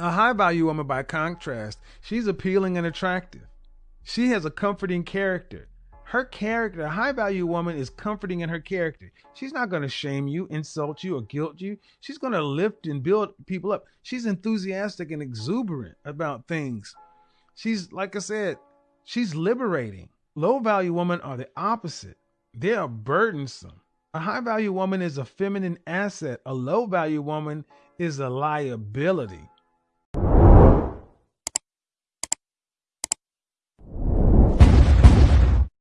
A high value woman, by contrast, she's appealing and attractive. She has a comforting character. Her character, a high value woman, is comforting in her character. She's not going to shame you, insult you, or guilt you. She's going to lift and build people up. She's enthusiastic and exuberant about things. She's, like I said, she's liberating. Low value women are the opposite. They are burdensome. A high value woman is a feminine asset. A low value woman is a liability.